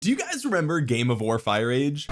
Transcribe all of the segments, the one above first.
do you guys remember Game of War Fire Age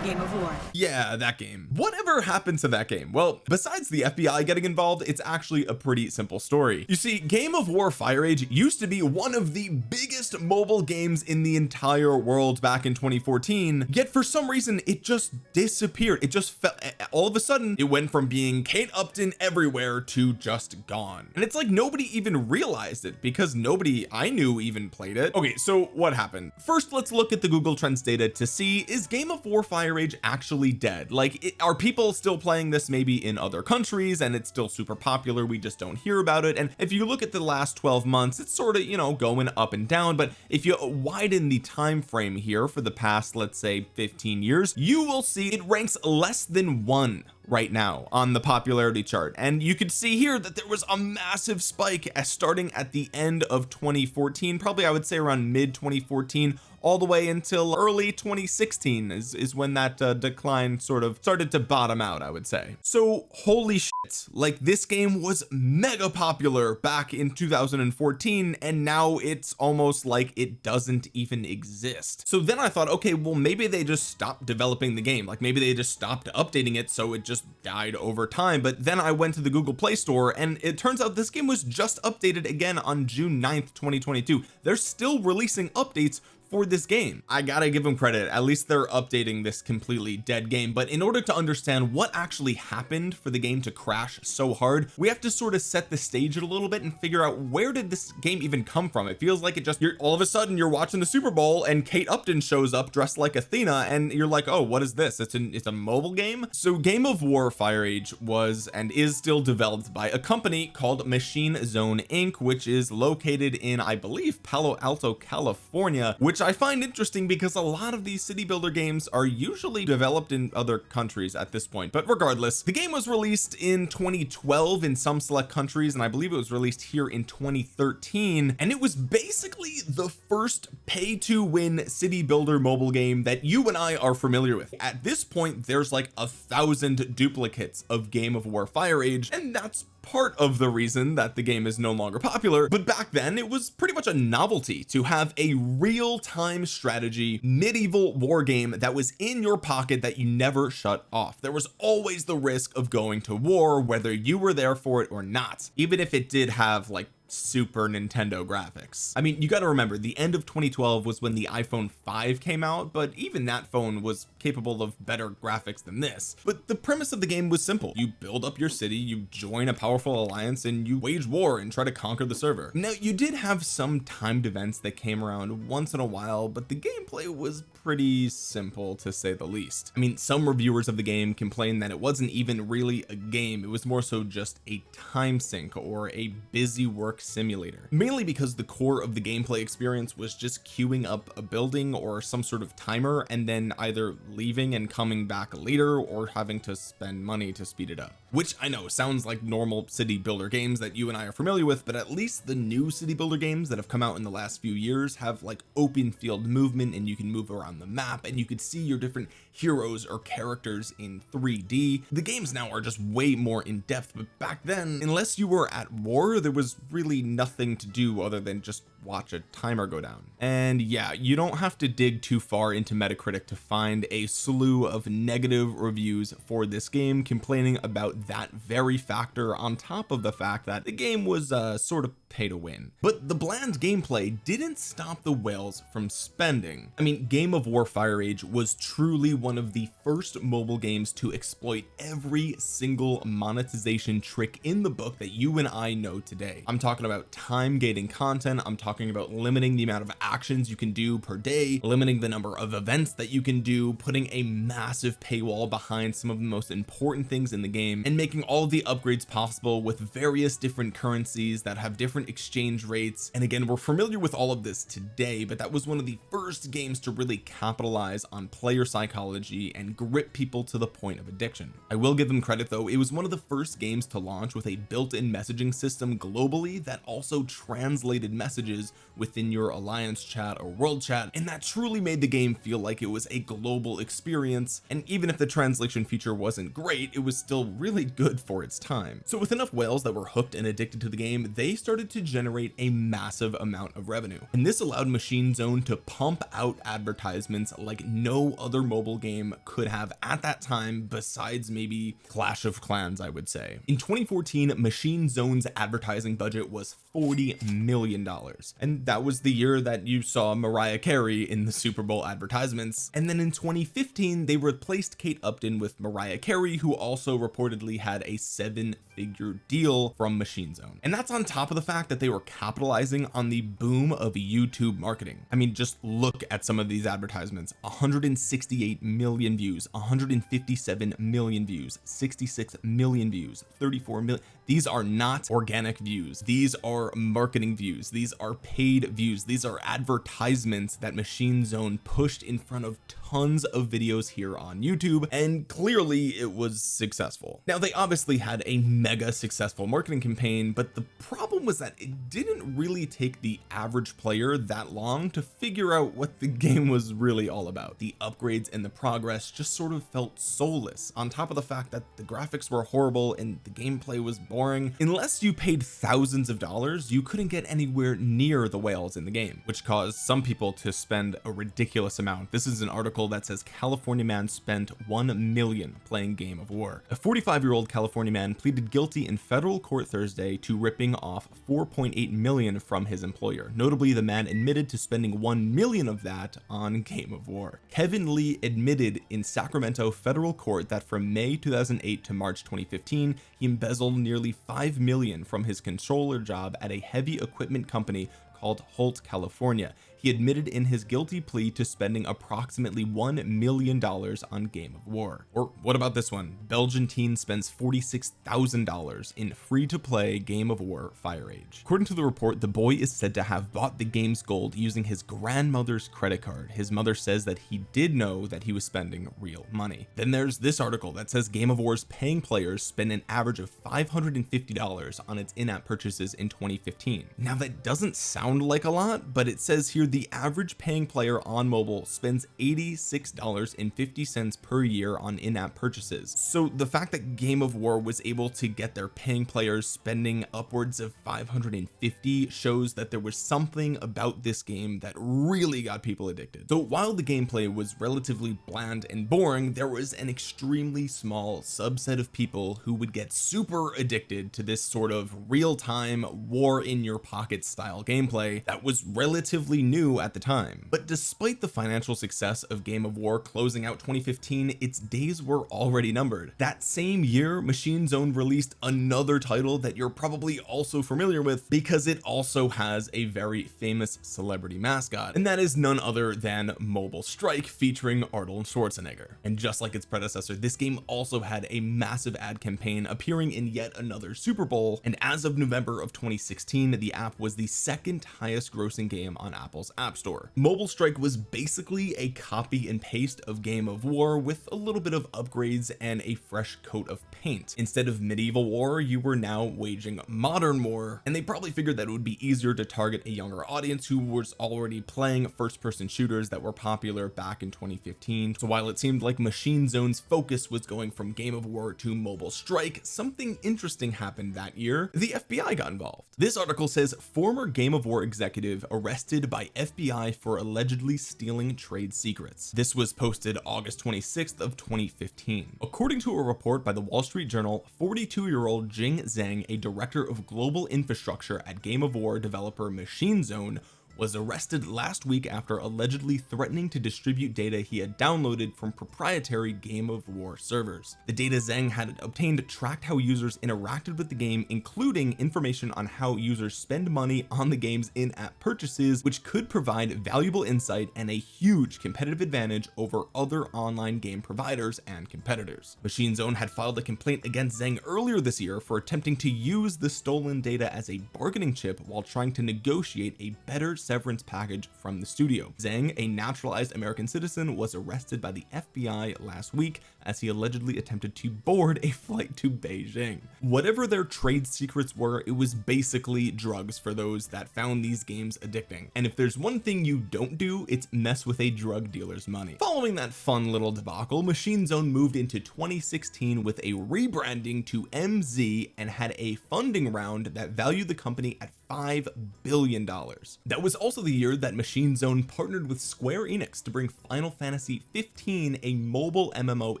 Game of War. yeah that game. Whatever happened to that game? Well besides the FBI getting involved it's actually a pretty simple story. You see Game of War Fire Age used to be one of the biggest mobile games in the entire world back in 2014 yet for some reason it just disappeared. It just fell all of a sudden it went from being Kate Upton everywhere to just gone. And it's like nobody even realized it because nobody I knew even played it. Okay so what happened? First let's look at the Google Trends data to see is Game of War Fire Actually dead? Like it, are people still playing this maybe in other countries and it's still super popular we just don't hear about it? And if you look at the last 12 months it's sort of you know going up and down but if you widen the time frame here for the past let's say 15 years you will see it ranks less than one right now on the popularity chart. And you could see here that there was a massive spike starting at the end of 2014 probably I would say around mid 2014 all the way until early 2016 is, is when that uh, decline sort of started to bottom out I would say. So holy shit like this game was mega popular back in 2014 and now it's almost like it doesn't even exist. So then I thought okay well maybe they just stopped developing the game. Like maybe they just stopped updating it so it just died over time but then I went to the Google Play Store and it turns out this game was just updated again on June 9th 2022 they're still releasing updates for this game. I gotta give them credit. At least they're updating this completely dead game. But in order to understand what actually happened for the game to crash so hard we have to sort of set the stage a little bit and figure out where did this game even come from. It feels like it just you're all of a sudden you're watching the Super Bowl and Kate Upton shows up dressed like Athena and you're like oh what is this? It's an it's a mobile game? So Game of War Fire Age was and is still developed by a company called Machine Zone Inc which is located in I believe Palo Alto California which which I find interesting because a lot of these city builder games are usually developed in other countries at this point. But regardless the game was released in 2012 in some select countries and I believe it was released here in 2013 and it was basically the first pay to win city builder mobile game that you and I are familiar with. At this point there's like a thousand duplicates of Game of War Fire Age and that's part of the reason that the game is no longer popular but back then it was pretty much a novelty to have a real-time strategy medieval war game that was in your pocket that you never shut off. There was always the risk of going to war whether you were there for it or not even if it did have like super Nintendo graphics. I mean you got to remember the end of 2012 was when the iPhone 5 came out but even that phone was capable of better graphics than this. But the premise of the game was simple. You build up your city you join a powerful alliance and you wage war and try to conquer the server. Now you did have some timed events that came around once in a while but the gameplay was pretty simple to say the least. I mean some reviewers of the game complained that it wasn't even really a game. It was more so just a time sink or a busy work simulator. Mainly because the core of the gameplay experience was just queuing up a building or some sort of timer and then either leaving and coming back later or having to spend money to speed it up. Which I know sounds like normal city builder games that you and I are familiar with but at least the new city builder games that have come out in the last few years have like open field movement and you can move around the map and you could see your different heroes or characters in 3d the games now are just way more in depth but back then unless you were at war there was really nothing to do other than just watch a timer go down. And yeah you don't have to dig too far into Metacritic to find a slew of negative reviews for this game complaining about that very factor on top of the fact that the game was uh sort of pay to win. But the bland gameplay didn't stop the whales from spending. I mean Game of War Fire Age was truly one of the first mobile games to exploit every single monetization trick in the book that you and I know today. I'm talking about time gating content I'm talking about limiting the amount of actions you can do per day limiting the number of events that you can do putting a massive paywall behind some of the most important things in the game and making all the upgrades possible with various different currencies that have different exchange rates. And again we're familiar with all of this today but that was one of the first games to really capitalize on player psychology and grip people to the point of addiction. I will give them credit though. It was one of the first games to launch with a built-in messaging system globally that also translated messages within your alliance chat or world chat and that truly made the game feel like it was a global experience. And even if the translation feature wasn't great it was still really good for its time. So with enough whales that were hooked and addicted to the game they started started to generate a massive amount of revenue. And this allowed machine zone to pump out advertisements like no other mobile game could have at that time besides maybe Clash of Clans I would say. In 2014 machine zone's advertising budget was 40 million dollars and that was the year that you saw Mariah Carey in the Super Bowl advertisements. And then in 2015 they replaced Kate Upton with Mariah Carey who also reportedly had a seven figure deal from machine zone. And that's on top of the fact that they were capitalizing on the boom of YouTube marketing. I mean just look at some of these advertisements. 168 million views 157 million views 66 million views 34 million. These are not organic views. These are marketing views. These are paid views. These are advertisements that machine zone pushed in front of tons of videos here on YouTube and clearly it was successful. Now they obviously had a mega successful marketing campaign but the problem was that it didn't really take the average player that long to figure out what the game was really all about. The upgrades and the progress just sort of felt soulless on top of the fact that the graphics were horrible and the gameplay was boring. Unless you paid thousands of dollars you couldn't get anywhere near the whales in the game which caused some people to spend a ridiculous amount. This is an article that says California man spent 1 million playing game of war. A 45 year old California man pleaded guilty in federal court Thursday to ripping off 4.8 million from his employer. Notably the man admitted to spending 1 million of that on game of war. Kevin Lee admitted in Sacramento federal court that from May 2008 to March 2015 he embezzled nearly 5 million from his controller job at a heavy equipment company called Holt California he admitted in his guilty plea to spending approximately one million dollars on Game of War. Or what about this one? Belgian teen spends $46,000 in free-to-play Game of War Fire Age. According to the report the boy is said to have bought the game's gold using his grandmother's credit card. His mother says that he did know that he was spending real money. Then there's this article that says Game of War's paying players spend an average of $550 on its in-app purchases in 2015 now that doesn't sound like a lot but it says here the average paying player on mobile spends $86.50 per year on in-app purchases. So the fact that Game of War was able to get their paying players spending upwards of 550 shows that there was something about this game that really got people addicted. So while the gameplay was relatively bland and boring there was an extremely small subset of people who would get super addicted to this sort of real-time war in your pocket style gameplay that was relatively new at the time. But despite the financial success of Game of War closing out 2015 its days were already numbered. That same year Machine Zone released another title that you're probably also familiar with because it also has a very famous celebrity mascot and that is none other than Mobile Strike featuring Arnold Schwarzenegger. And just like its predecessor this game also had a massive ad campaign appearing in yet another Super Bowl and as of November of 2016 the app was the second highest grossing game on Apple's App Store. Mobile Strike was basically a copy and paste of Game of War with a little bit of upgrades and a fresh coat of paint. Instead of medieval war you were now waging modern war and they probably figured that it would be easier to target a younger audience who was already playing first-person shooters that were popular back in 2015 so while it seemed like Machine Zone's focus was going from Game of War to Mobile Strike something interesting happened that year. The FBI got involved. This article says former Game of War executive arrested by FBI for allegedly stealing trade secrets. This was posted August 26th of 2015 according to a report by the Wall Street Journal 42 year old Jing Zhang a director of global infrastructure at Game of War developer Machine Zone was arrested last week after allegedly threatening to distribute data he had downloaded from proprietary game of war servers. The data Zhang had obtained tracked how users interacted with the game including information on how users spend money on the game's in-app purchases which could provide valuable insight and a huge competitive advantage over other online game providers and competitors. Machine Zone had filed a complaint against Zhang earlier this year for attempting to use the stolen data as a bargaining chip while trying to negotiate a better severance package from the studio. Zhang a naturalized American citizen was arrested by the FBI last week as he allegedly attempted to board a flight to Beijing. Whatever their trade secrets were it was basically drugs for those that found these games addicting. And if there's one thing you don't do it's mess with a drug dealer's money. Following that fun little debacle Machine Zone moved into 2016 with a rebranding to MZ and had a funding round that valued the company at five billion dollars. That was also the year that Machine Zone partnered with Square Enix to bring Final Fantasy 15 a mobile MMO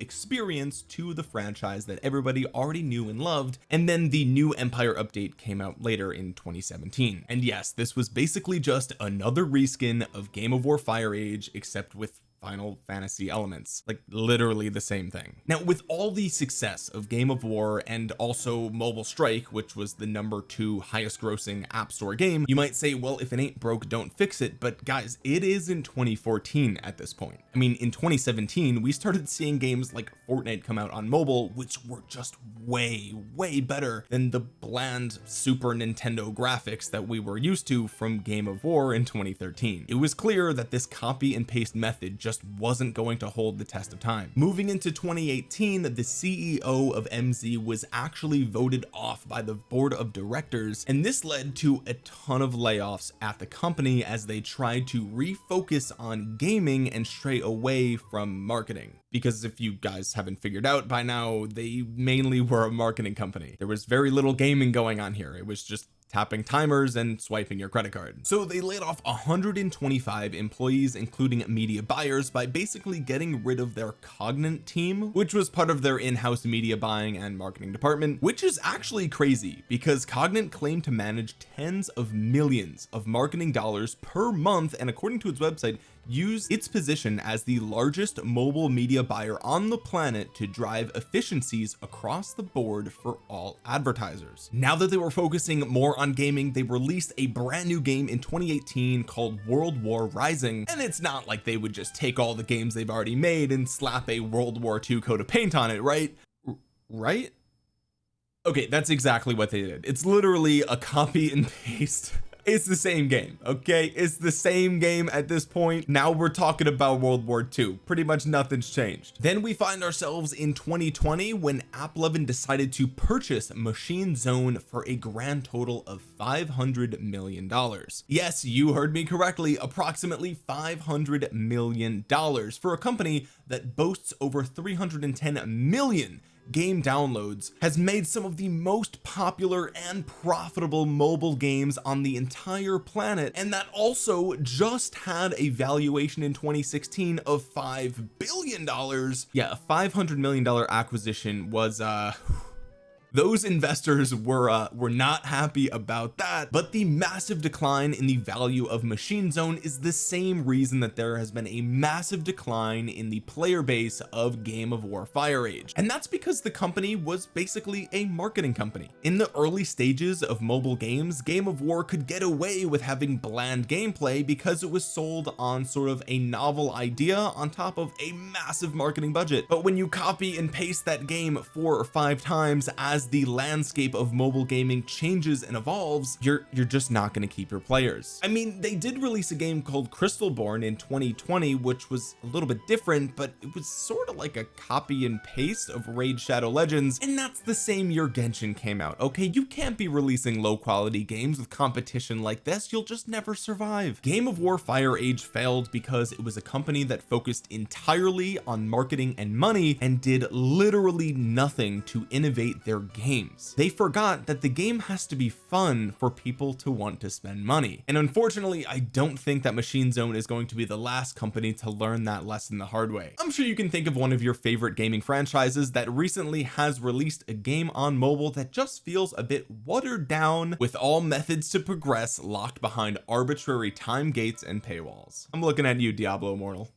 experience to the franchise that everybody already knew and loved and then the new Empire update came out later in 2017 and yes this was basically just another reskin of Game of War Fire Age except with Final Fantasy elements. Like literally the same thing. Now with all the success of Game of War and also Mobile Strike which was the number two highest grossing app store game you might say well if it ain't broke don't fix it. But guys it is in 2014 at this point. I mean in 2017 we started seeing games like Fortnite come out on mobile which were just way way better than the bland Super Nintendo graphics that we were used to from Game of War in 2013 it was clear that this copy and paste method just wasn't going to hold the test of time. Moving into 2018 the CEO of MZ was actually voted off by the board of directors and this led to a ton of layoffs at the company as they tried to refocus on gaming and stray away from marketing. Because if you guys haven't figured out by now they mainly were a marketing company. There was very little gaming going on here. It was just tapping timers and swiping your credit card. So they laid off 125 employees including media buyers by basically getting rid of their Cognant team which was part of their in-house media buying and marketing department which is actually crazy because Cognant claimed to manage tens of millions of marketing dollars per month and according to its website use its position as the largest mobile media buyer on the planet to drive efficiencies across the board for all advertisers. Now that they were focusing more on gaming they released a brand new game in 2018 called World War Rising and it's not like they would just take all the games they've already made and slap a World War II coat of paint on it right? Right? Okay that's exactly what they did. It's literally a copy and paste it's the same game okay? It's the same game at this point. Now we're talking about World War II pretty much nothing's changed. Then we find ourselves in 2020 when AppLovin decided to purchase Machine Zone for a grand total of 500 million dollars. Yes you heard me correctly approximately 500 million dollars for a company that boasts over 310 million game downloads has made some of the most popular and profitable mobile games on the entire planet and that also just had a valuation in 2016 of five billion dollars. Yeah a 500 million dollar acquisition was uh those investors were uh, were not happy about that but the massive decline in the value of machine zone is the same reason that there has been a massive decline in the player base of game of war fire age. And that's because the company was basically a marketing company. In the early stages of mobile games game of war could get away with having bland gameplay because it was sold on sort of a novel idea on top of a massive marketing budget. But when you copy and paste that game four or five times as as the landscape of mobile gaming changes and evolves you're you're just not going to keep your players. I mean they did release a game called Crystalborn in 2020 which was a little bit different but it was sort of like a copy and paste of Raid Shadow Legends and that's the same year Genshin came out okay? You can't be releasing low quality games with competition like this. You'll just never survive. Game of War Fire Age failed because it was a company that focused entirely on marketing and money and did literally nothing to innovate their games. They forgot that the game has to be fun for people to want to spend money. And unfortunately I don't think that Machine Zone is going to be the last company to learn that lesson the hard way. I'm sure you can think of one of your favorite gaming franchises that recently has released a game on mobile that just feels a bit watered down with all methods to progress locked behind arbitrary time gates and paywalls. I'm looking at you Diablo Immortal